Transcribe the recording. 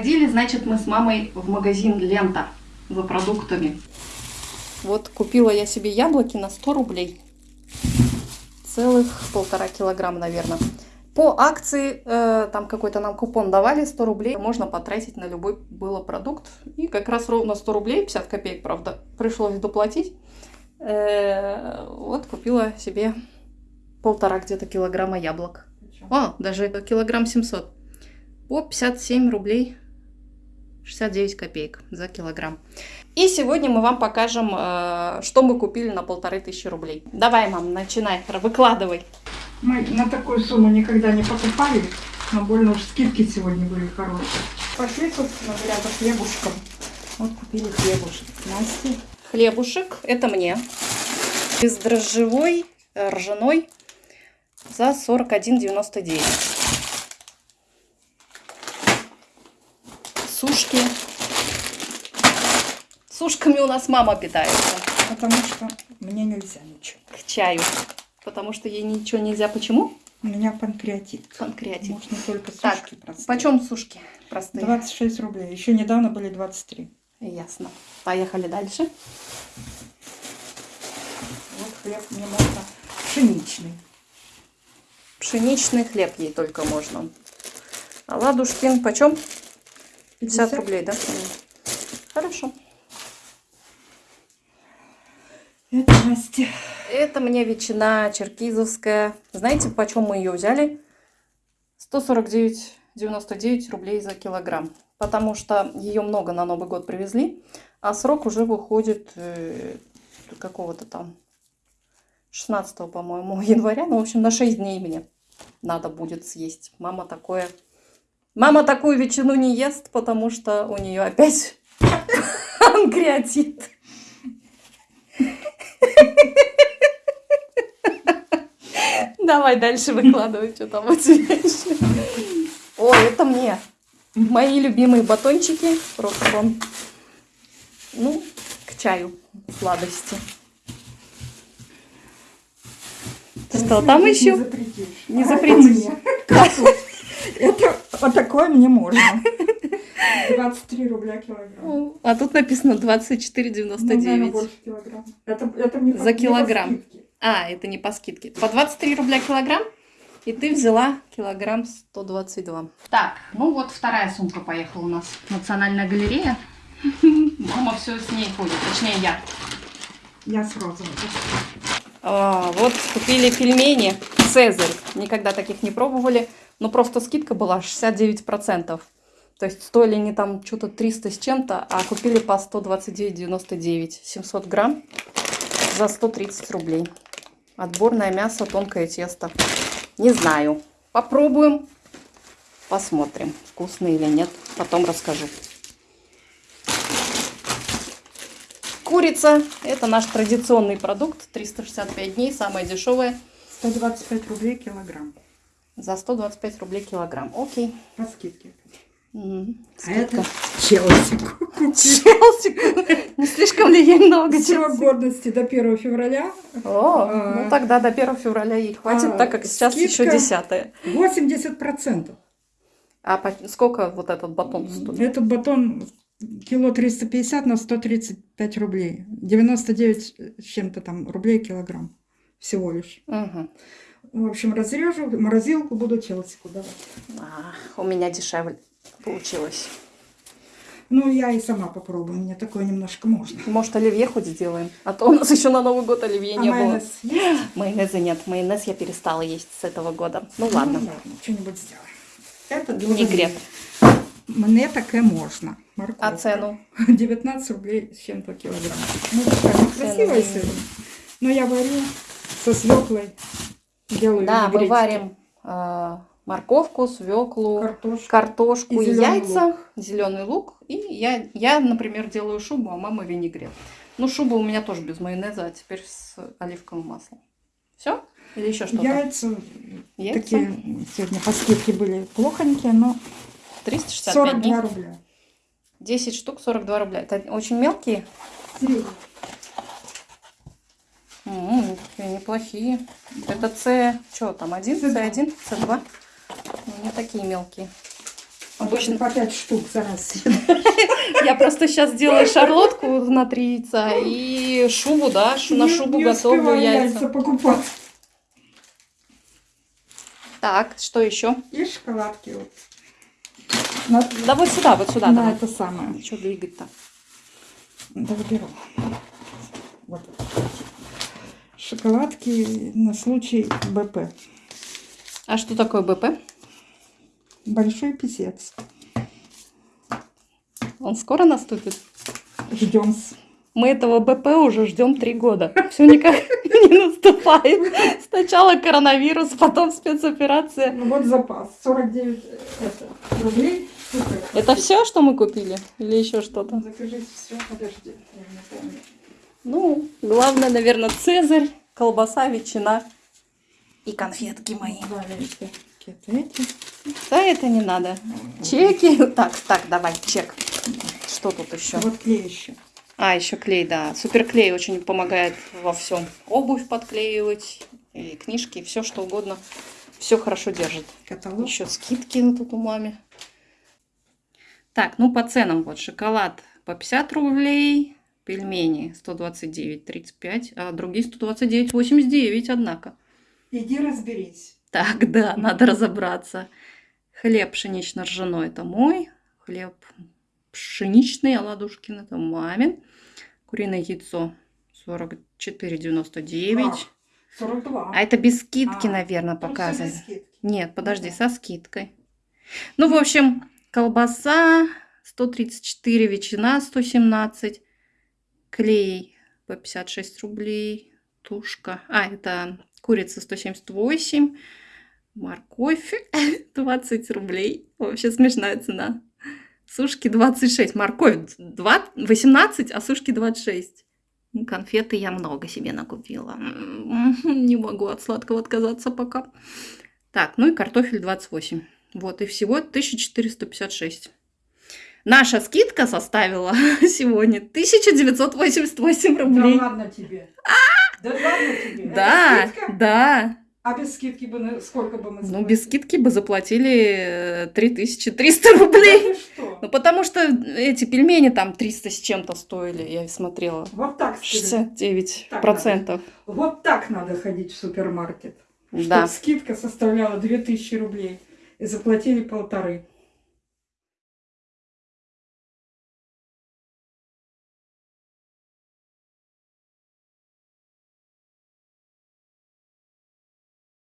Ходили, значит, мы с мамой в магазин Лента за продуктами. Вот купила я себе яблоки на 100 рублей. Целых полтора килограмма, наверное. По акции, э, там какой-то нам купон давали, 100 рублей. Можно потратить на любой было продукт. И как раз ровно 100 рублей, 50 копеек, правда, пришлось доплатить. Э, вот купила себе полтора где-то килограмма яблок. О, даже килограмм 700. По 57 рублей 69 копеек за килограмм. И сегодня мы вам покажем, э, что мы купили на полторы тысячи рублей. Давай, мам, начинай, выкладывай. Мы на такую сумму никогда не покупали, но больно уж скидки сегодня были хорошие. Пошли, собственно говоря, за хлебушком. Вот купили хлебушек. Насте. Хлебушек, это мне. Бездрожжевой, э, ржаной за 41,99. Сушки. Сушками у нас мама питается. Потому что мне нельзя ничего. К чаю. Потому что ей ничего нельзя. Почему? У меня панкреатит. Панкреатит. Можно только сушки так, простые. Почем сушки простые? 26 рублей. Еще недавно были 23. Ясно. Поехали дальше. Вот хлеб мне можно пшеничный. Пшеничный хлеб ей только можно. А ладушкин почем? 50, 50 рублей, да? Хорошо. Это Настя. Это мне ветчина черкизовская. Знаете, почем мы ее взяли? 149,99 рублей за килограмм. Потому что ее много на Новый год привезли, а срок уже выходит э, какого-то там 16, по-моему, января. Ну, в общем, на 6 дней мне надо будет съесть. Мама такое... Мама такую ветчину не ест, потому что у нее опять панкреатит. Давай дальше выкладывай, что там у тебя еще. О, это мне. Мои любимые батончики. Рокфон. Ну, к чаю сладости. Что там еще? Не запретишь. Это вот такое мне можно. 23 рубля килограмм. А тут написано 24,99. Ну, больше килограмм. Это, это не За килограмм. Не а, это не по скидке. По 23 рубля килограмм. И ты взяла килограмм 122. Так, ну вот вторая сумка поехала у нас. Национальная галерея. Мама все с ней ходит, точнее я. Я с розовой. А, вот купили пельмени Цезарь. Никогда таких не пробовали. Но просто скидка была 69%. То есть стоили они там что-то 300 с чем-то, а купили по 129,99. 700 грамм за 130 рублей. Отборное мясо, тонкое тесто. Не знаю. Попробуем. Посмотрим, вкусно или нет. Потом расскажу. Курица. Это наш традиционный продукт. 365 дней, самая дешевая. 125 рублей килограмм. За 125 рублей килограмм. Окей. По скидке. Угу. А это Челси. Челси. Не слишком ли ей много Срок годности до 1 февраля. О, а, ну тогда до 1 февраля ей хватит, а, так как сейчас еще 10 80%. А сколько вот этот батон стоит? Этот батон кило 350 на 135 рублей. 99 с чем-то там рублей килограмм всего лишь. Угу. В общем, разрежу, морозилку буду челсику давать. А, у меня дешевле получилось. Ну, я и сама попробую, мне такое немножко можно. Может, оливье хоть сделаем? А то у нас еще на Новый год оливье а не майонез было. Есть? Майонеза нет, майонез я перестала есть с этого года. Ну, ну ладно. ладно, что-нибудь сделаем. Это Винегрет. Мне такое можно. Морковка. А цену? 19 рублей с чем-то килограмм. Ну, такая красивая сегодня. Но я варю со свеклой. Делаю Да, мы варим э, морковку, свеклу, картошку, картошку и, и яйца, лук. зеленый лук. И я, я, например, делаю шубу, а мама винегрет. Ну, шуба у меня тоже без майонеза, а теперь с оливковым маслом. Все? Или еще что-то? Яйца, Яйца такие сегодня по скидке были плохонькие, но 365 42 дней. рубля. 10 штук 42 рубля. Это очень мелкие? Средние. М -м, неплохие. Это С, что там, один, С1, С2? Ну, не такие мелкие. Обычно по 5 штук за раз. я просто сейчас делаю шарлотку на три яйца и шубу, да, на шубу готовлю яйца. покупать. Так, что еще? И шоколадки вот. На, Да вот сюда, вот сюда. давай. это самое. Что двигать-то? Да, беру. Вот. Шоколадки на случай БП. А что такое БП? Большой писец. Он скоро наступит? Ждем. Мы этого БП уже ждем три года. Все никак не наступает. Сначала коронавирус, потом спецоперация. Ну вот запас. 49 э, это, рублей. Супер. Это все, что мы купили? Или еще что-то? Закажите все. Подожди, я не помню. Ну, главное, наверное, цезарь, колбаса, ветчина и конфетки мои. Да, эти. Да, это не надо. Чеки. Так, так, давай, чек. Что тут еще? Вот клей еще. А, еще клей, да. Суперклей очень помогает во всем. Обувь подклеивать, и книжки, все что угодно. Все хорошо держит. Каталог. Еще скидки тут у маме. Так, ну по ценам вот шоколад по 50 рублей, пельмени 129,35, а другие 129,89, однако. Иди разберись. Так, да, надо разобраться. Хлеб пшенично-ржаной это мой, хлеб пшеничный Аладушкин это мамин, куриное яйцо 44,99. Как? 42. А это без скидки, А, наверное, всё показано. Нет, подожди, да. со скидкой. Ну, в общем, колбаса 134, ветчина 117, клей по 56 рублей, тушка. А, это курица 178, морковь 20 рублей. Вообще смешная цена. Сушки 26, морковь 2, 18, а сушки 26. Ну, Конфеты я много себе накупила. М, Не могу от сладкого отказаться пока. Так, ну и картофель 28. Вот, и всего 1456. Наша скидка составила сегодня 1988 Да рублей. ладно тебе. Да ладно тебе. Это Да, да. А без скидки бы сколько бы мы Ну, без скидки бы заплатили э, 3300 рублей. Да что? Ну, потому что эти пельмени там 300 с чем-то стоили, я смотрела. Вот так скидка. 69%. Вот так надо ходить в супермаркет. Да. Чтоб скидка составляла 2000 рублей. И заплатили полторы.